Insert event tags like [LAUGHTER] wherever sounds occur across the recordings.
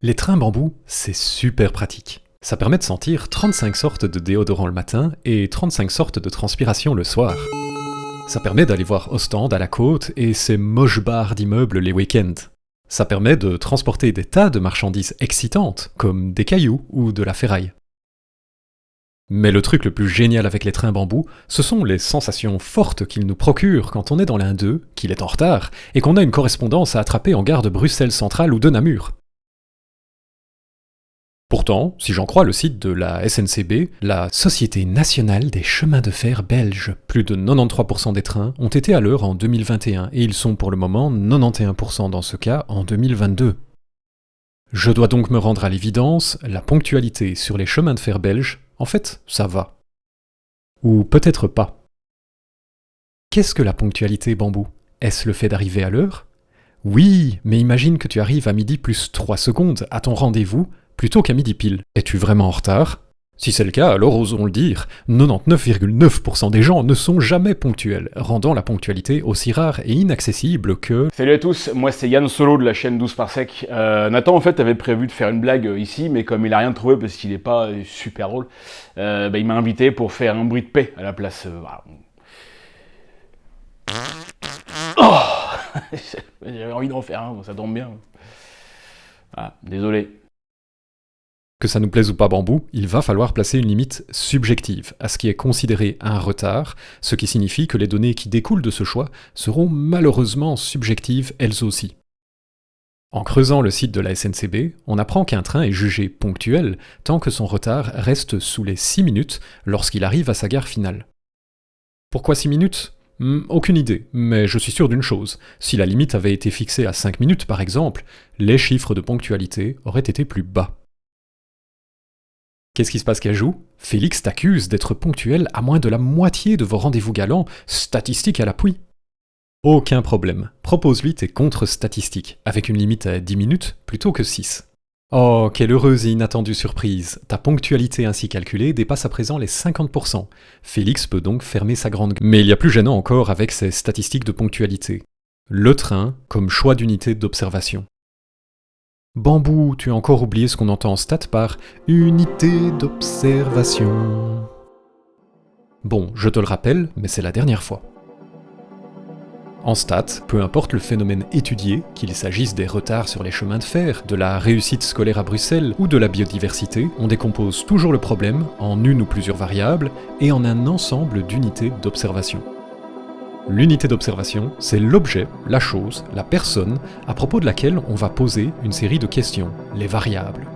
Les trains bambou, c'est super pratique. Ça permet de sentir 35 sortes de déodorants le matin et 35 sortes de transpiration le soir. Ça permet d'aller voir Ostende à la côte et ses moches bars d'immeubles les week-ends. Ça permet de transporter des tas de marchandises excitantes, comme des cailloux ou de la ferraille. Mais le truc le plus génial avec les trains bambou, ce sont les sensations fortes qu'ils nous procurent quand on est dans l'un d'eux, qu'il est en retard, et qu'on a une correspondance à attraper en gare de Bruxelles Centrale ou de Namur. Pourtant, si j'en crois le site de la SNCB, la Société nationale des chemins de fer belges, plus de 93% des trains ont été à l'heure en 2021 et ils sont pour le moment 91% dans ce cas en 2022. Je dois donc me rendre à l'évidence, la ponctualité sur les chemins de fer belges en fait, ça va. Ou peut-être pas. Qu'est-ce que la ponctualité bambou? Est-ce le fait d'arriver à l'heure? Oui, mais imagine que tu arrives à midi plus 3 secondes à ton rendez-vous plutôt qu'à midi pile. Es-tu vraiment en retard? Si c'est le cas, alors osons le dire, 99,9% des gens ne sont jamais ponctuels, rendant la ponctualité aussi rare et inaccessible que... Salut à tous, moi c'est Yann Solo de la chaîne 12 par sec. Euh, Nathan en fait avait prévu de faire une blague euh, ici, mais comme il a rien trouvé parce qu'il est pas euh, super drôle, bah, il m'a invité pour faire un bruit de paix à la place. Oh [LAUGHS] J'avais envie d'en faire un, ça tombe bien. Ah, désolé. Que ça nous plaise ou pas bambou, il va falloir placer une limite subjective à ce qui est considéré un retard, ce qui signifie que les données qui découlent de ce choix seront malheureusement subjectives elles aussi. En creusant le site de la SNCB, on apprend qu'un train est jugé ponctuel tant que son retard reste sous les 6 minutes lorsqu'il arrive à sa gare finale. Pourquoi 6 minutes? Hmm, Aucune idée, mais je suis sûr d'une chose, si la limite avait été fixée à 5 minutes par exemple, les chiffres de ponctualité auraient été plus bas. Qu'est-ce qui se passe joue Félix t'accuse d'être ponctuel à moins de la moitié de vos rendez-vous galants, statistiques à l'appui. Aucun problème, propose-lui tes contre-statistiques, avec une limite à 10 minutes plutôt que 6. Oh, quelle heureuse et inattendue surprise Ta ponctualité ainsi calculée dépasse à présent les 50%. Félix peut donc fermer sa grande... Mais il y a plus gênant encore avec ses statistiques de ponctualité. Le train comme choix d'unité d'observation. Bambou, tu as encore oublié ce qu'on entend en stat par unité d'observation. Bon, je te le rappelle, mais c'est la dernière fois. En stat, peu importe le phénomène étudié, qu'il s'agisse des retards sur les chemins de fer, de la réussite scolaire à Bruxelles ou de la biodiversité, on décompose toujours le problème en une ou plusieurs variables et en un ensemble d'unités d'observation. L'unité d'observation, c'est l'objet, la chose, la personne, à propos de laquelle on va poser une série de questions, les variables.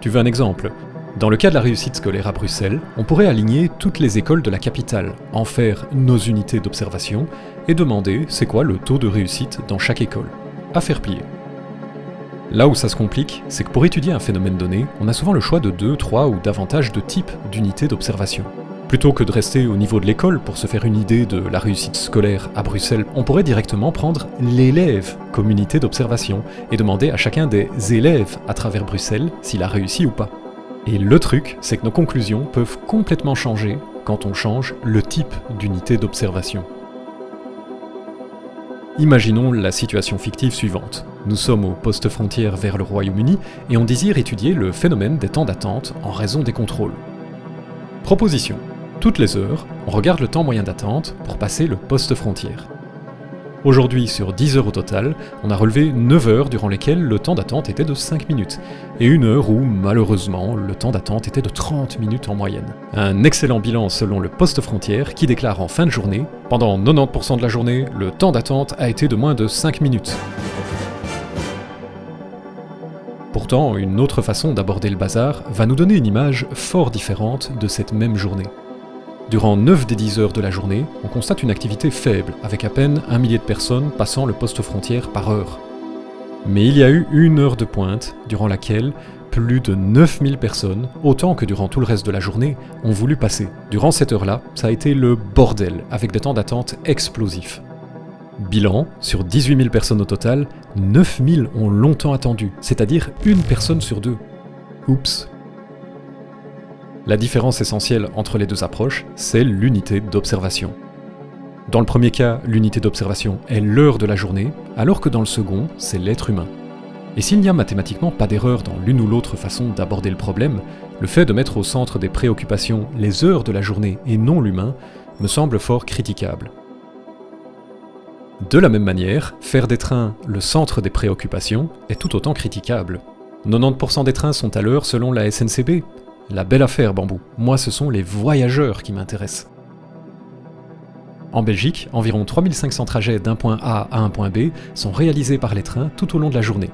Tu veux un exemple? Dans le cas de la réussite scolaire à Bruxelles, on pourrait aligner toutes les écoles de la capitale, en faire nos unités d'observation, et demander c'est quoi le taux de réussite dans chaque école. À faire plier. Là où ça se complique, c'est que pour étudier un phénomène donné, on a souvent le choix de deux, trois ou davantage de types d'unités d'observation. Plutôt que de rester au niveau de l'école pour se faire une idée de la réussite scolaire à Bruxelles, on pourrait directement prendre l'élève comme unité d'observation et demander à chacun des élèves à travers Bruxelles s'il a réussi ou pas. Et le truc, c'est que nos conclusions peuvent complètement changer quand on change le type d'unité d'observation. Imaginons la situation fictive suivante. Nous sommes au poste frontière vers le Royaume-Uni et on désire étudier le phénomène des temps d'attente en raison des contrôles. Proposition. Toutes les heures, on regarde le temps moyen d'attente pour passer le poste frontière. Aujourd'hui, sur 10 heures au total, on a relevé 9 heures durant lesquelles le temps d'attente était de 5 minutes, et une heure où, malheureusement, le temps d'attente était de 30 minutes en moyenne. Un excellent bilan selon le poste frontière qui déclare en fin de journée, pendant 90% de la journée, le temps d'attente a été de moins de 5 minutes. Pourtant, une autre façon d'aborder le bazar va nous donner une image fort différente de cette même journée. Durant 9 des 10 heures de la journée, on constate une activité faible, avec à peine un millier de personnes passant le poste frontière par heure. Mais il y a eu une heure de pointe, durant laquelle plus de 9000 personnes, autant que durant tout le reste de la journée, ont voulu passer. Durant cette heure-là, ça a été le bordel, avec des temps d'attente explosifs. Bilan, sur 18 000 personnes au total, 9000 ont longtemps attendu, c'est-à-dire une personne sur deux. Oups, la différence essentielle entre les deux approches, c'est l'unité d'observation. Dans le premier cas, l'unité d'observation est l'heure de la journée, alors que dans le second, c'est l'être humain. Et s'il n'y a mathématiquement pas d'erreur dans l'une ou l'autre façon d'aborder le problème, le fait de mettre au centre des préoccupations les heures de la journée et non l'humain me semble fort critiquable. De la même manière, faire des trains le centre des préoccupations est tout autant critiquable. 90% des trains sont à l'heure selon la SNCB. La belle affaire, Bambou. Moi, ce sont les voyageurs qui m'intéressent. En Belgique, environ 3500 trajets d'un point A à un point B sont réalisés par les trains tout au long de la journée.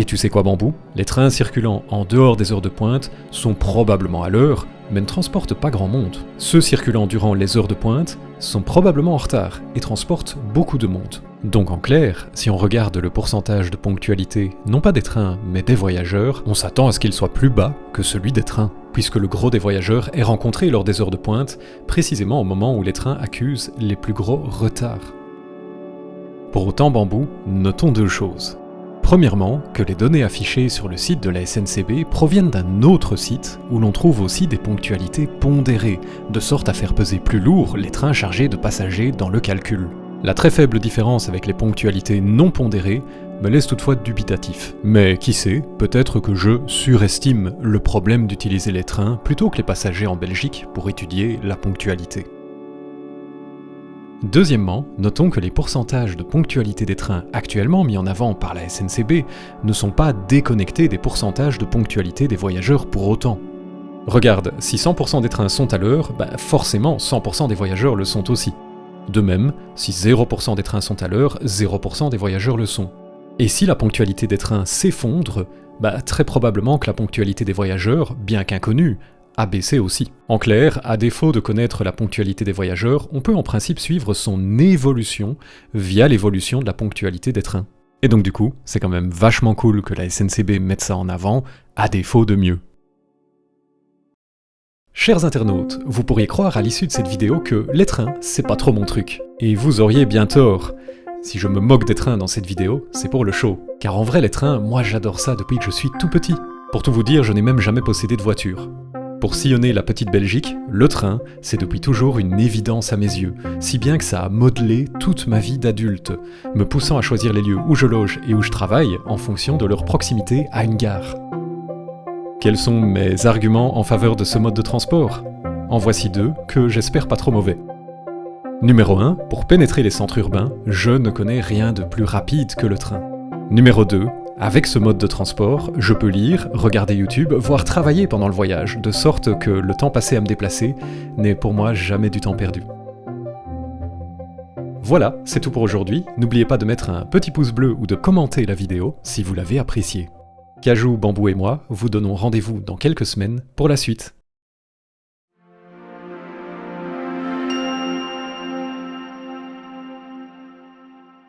Et tu sais quoi bambou? Les trains circulant en dehors des heures de pointe sont probablement à l'heure, mais ne transportent pas grand monde. Ceux circulant durant les heures de pointe sont probablement en retard et transportent beaucoup de monde. Donc en clair, si on regarde le pourcentage de ponctualité, non pas des trains, mais des voyageurs, on s'attend à ce qu'il soit plus bas que celui des trains, puisque le gros des voyageurs est rencontré lors des heures de pointe, précisément au moment où les trains accusent les plus gros retards. Pour autant, Bambou, notons deux choses. Premièrement, que les données affichées sur le site de la SNCB proviennent d'un autre site où l'on trouve aussi des ponctualités pondérées, de sorte à faire peser plus lourd les trains chargés de passagers dans le calcul. La très faible différence avec les ponctualités non pondérées me laisse toutefois dubitatif. Mais qui sait, peut-être que je surestime le problème d'utiliser les trains plutôt que les passagers en Belgique pour étudier la ponctualité. Deuxièmement, notons que les pourcentages de ponctualité des trains actuellement mis en avant par la SNCB ne sont pas déconnectés des pourcentages de ponctualité des voyageurs pour autant. Regarde, si 100% des trains sont à l'heure, bah forcément 100% des voyageurs le sont aussi. De même, si 0% des trains sont à l'heure, 0% des voyageurs le sont. Et si la ponctualité des trains s'effondre, bah très probablement que la ponctualité des voyageurs, bien qu'inconnue, a baissé aussi. En clair, à défaut de connaître la ponctualité des voyageurs, on peut en principe suivre son évolution via l'évolution de la ponctualité des trains. Et donc du coup, c'est quand même vachement cool que la SNCB mette ça en avant, à défaut de mieux. Chers internautes, vous pourriez croire à l'issue de cette vidéo que les trains, c'est pas trop mon truc. Et vous auriez bien tort. Si je me moque des trains dans cette vidéo, c'est pour le show. Car en vrai, les trains, moi j'adore ça depuis que je suis tout petit. Pour tout vous dire, je n'ai même jamais possédé de voiture. Pour sillonner la petite Belgique, le train, c'est depuis toujours une évidence à mes yeux, si bien que ça a modelé toute ma vie d'adulte, me poussant à choisir les lieux où je loge et où je travaille en fonction de leur proximité à une gare. Quels sont mes arguments en faveur de ce mode de transport? En voici deux que j'espère pas trop mauvais. Numéro 1, pour pénétrer les centres urbains, je ne connais rien de plus rapide que le train. Numéro 2, avec ce mode de transport, je peux lire, regarder YouTube, voire travailler pendant le voyage, de sorte que le temps passé à me déplacer n'est pour moi jamais du temps perdu. Voilà, c'est tout pour aujourd'hui. N'oubliez pas de mettre un petit pouce bleu ou de commenter la vidéo si vous l'avez appréciée. Cajou, Bambou et moi vous donnons rendez-vous dans quelques semaines pour la suite.